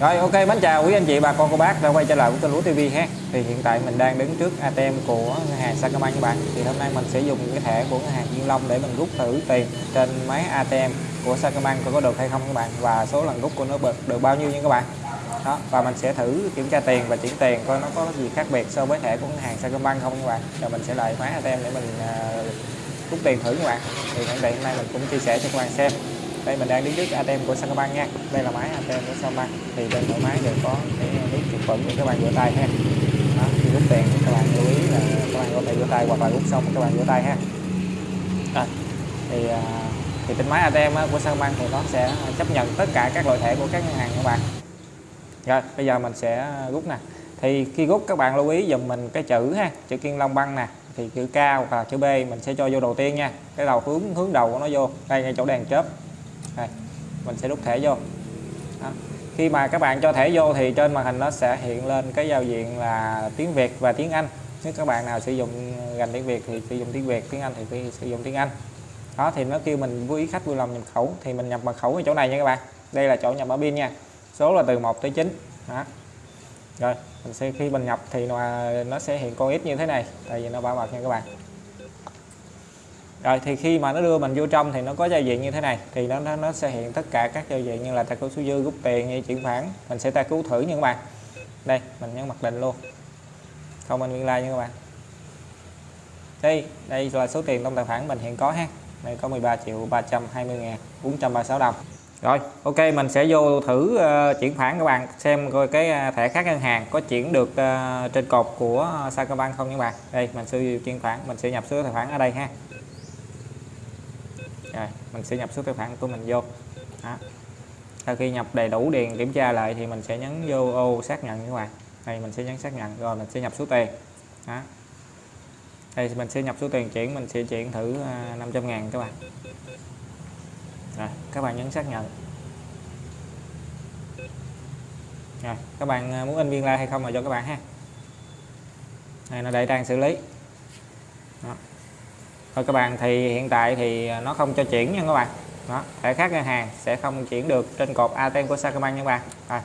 Rồi ok mến chào quý anh chị bà con cô bác đã quay trở lại với kênh Lúa TV ha. Thì hiện tại mình đang đứng trước ATM của ngân hàng Sacombank các bạn. Thì hôm nay mình sẽ dùng cái thẻ của ngân hàng Thiên Long để mình rút thử tiền trên máy ATM của Sacombank coi có được hay không các bạn và số lần rút của nó được, được bao nhiêu nha các bạn. Đó và mình sẽ thử kiểm tra tiền và chuyển tiền coi nó có gì khác biệt so với thẻ của ngân hàng Sacombank không các bạn. Rồi mình sẽ lại máy ATM để mình uh, rút tiền thử các bạn. Thì hiện tại hôm nay mình cũng chia sẻ cho các bạn xem đây mình đang đứng trước ATM của Sacombank nha. Đây là máy ATM của Sacombank thì trên mỗi máy đều có cái nút khử khuẩn để các bạn rửa tay ha. Đó, khi rút tiền thì các bạn lưu ý là các bạn có thể rửa tay hoặc là rút xong các bạn rửa tay ha. À, thì thì trên máy ATM của Sacombank thì nó sẽ chấp nhận tất cả các loại thẻ của các ngân hàng các bạn. Rồi bây giờ mình sẽ rút nè. Thì khi rút các bạn lưu ý dùm mình cái chữ ha chữ kiên long băng nè. Thì chữ K hoặc là chữ B mình sẽ cho vô đầu tiên nha. Cái đầu hướng hướng đầu của nó vô. Đây ngay chỗ đèn chớp đây mình sẽ rút thẻ vô. Đó. khi mà các bạn cho thẻ vô thì trên màn hình nó sẽ hiện lên cái giao diện là tiếng Việt và tiếng Anh. Nếu các bạn nào sử dụng ngành tiếng Việt thì sử dụng tiếng Việt tiếng Anh thì sử dụng tiếng Anh. Đó thì nó kêu mình vui khách vui lòng nhập khẩu. Thì mình nhập mật khẩu ở chỗ này nha các bạn. Đây là chỗ nhập ở pin nha. Số là từ 1 tới 9 đó. Rồi mình sẽ khi mình nhập thì nó, nó sẽ hiện con ít như thế này. Tại vì nó bảo mật nha các bạn rồi thì khi mà nó đưa mình vô trong thì nó có giao diện như thế này. Thì nó nó nó sẽ hiện tất cả các giao diện như là tài cứu số dư rút tiền như chuyển khoản. Mình sẽ tra cứu thử nha các bạn. Đây mình nhấn mặc định luôn. Không anh nguyên like nha các bạn. Đây đây là số tiền trong tài khoản mình hiện có ha. Đây có 13 triệu 320 ngàn 436 đồng. Rồi ok mình sẽ vô thử uh, chuyển khoản các bạn. Xem coi cái ờ, thẻ khác ngân hàng có chuyển được uh, trên cột của Sacombank không các bạn. Đây mình sẽ chuyển khoản mình sẽ nhập số tài khoản ở đây ha rồi, mình sẽ nhập số tài khoản của mình vô. Đó. sau khi nhập đầy đủ điền kiểm tra lại thì mình sẽ nhấn vô ô xác nhận các bạn này. Mình sẽ nhấn xác nhận rồi mình sẽ nhập số tiền. Đó. đây, mình sẽ nhập số tiền chuyển, mình sẽ chuyển thử à, 500 ngàn các bạn. Rồi, các bạn nhấn xác nhận. Rồi, các bạn à, muốn in viên lai hay không là cho các bạn ha. Này nó đây đang xử lý. Đó thôi các bạn thì hiện tại thì nó không cho chuyển nha các bạn. Đó thẻ khác ngân hàng sẽ không chuyển được trên cột ATM của Sacombank nha các bạn. À.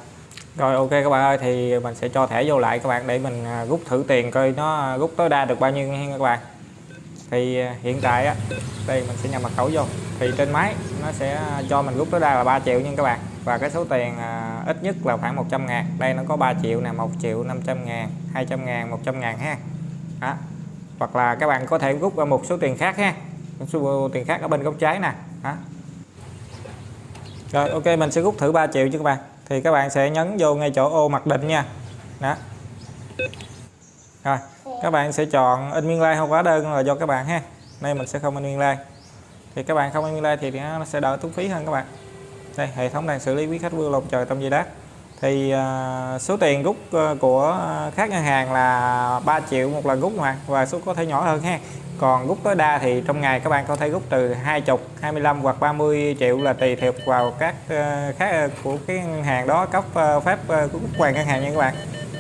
rồi ok các bạn ơi thì mình sẽ cho thẻ vô lại các bạn để mình à, rút thử tiền coi nó rút tối đa được bao nhiêu nha các bạn. Thì à, hiện tại á đây mình sẽ nhập mật khẩu vô. Thì trên máy nó sẽ cho mình rút tối đa là 3 triệu nha các bạn. Và cái số tiền à, ít nhất là khoảng 100 ngàn. Đây nó có 3 triệu nè 1 triệu 500 ngàn 200 ngàn 100 ngàn ha. Đó hoặc là các bạn có thể rút ra một số tiền khác ha. Số tiền khác ở bên góc trái nè. Đó. rồi, ok, mình sẽ rút thử 3 triệu cho các bạn. Thì các bạn sẽ nhấn vô ngay chỗ ô mặc định nha. Đó. Rồi, các bạn sẽ chọn in nguyên like không hóa đơn là do các bạn ha. Nay mình sẽ không in nguyên like thì các bạn không in nguyên like thì nó sẽ đỡ tốn phí hơn các bạn. Đây, hệ thống đang xử lý quý khách vương lột trời tâm giây đát thì uh, số tiền rút uh, à, của à, các ngân hàng là 3 triệu một lần rút mà và số có thể nhỏ hơn ha. Còn rút tối đa thì trong ngày các bạn có thể rút từ 20 25 hoặc 30 triệu là tùy thuộc vào các uh, khác của cái ngân hàng đó cấp uh, phép uh, rút hoàng ngân hàng nha các bạn.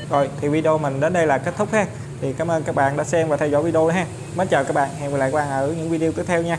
Rồi thì video mình đến đây là kết thúc ha. Thì cảm ơn các bạn đã xem và theo dõi video ha. Mến chào các bạn hẹn gặp lại các bạn ở những video tiếp theo nha.